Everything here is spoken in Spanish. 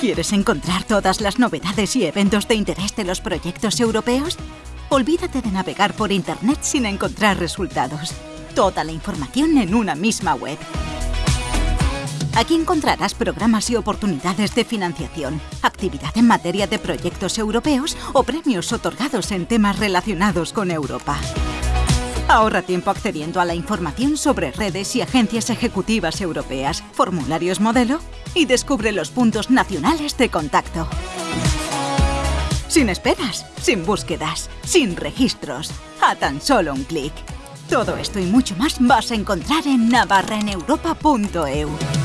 ¿Quieres encontrar todas las novedades y eventos de interés de los proyectos europeos? Olvídate de navegar por Internet sin encontrar resultados. Toda la información en una misma web. Aquí encontrarás programas y oportunidades de financiación, actividad en materia de proyectos europeos o premios otorgados en temas relacionados con Europa. Ahorra tiempo accediendo a la información sobre redes y agencias ejecutivas europeas, formularios modelo y descubre los puntos nacionales de contacto. Sin esperas, sin búsquedas, sin registros, a tan solo un clic. Todo esto y mucho más vas a encontrar en navarraeneuropa.eu.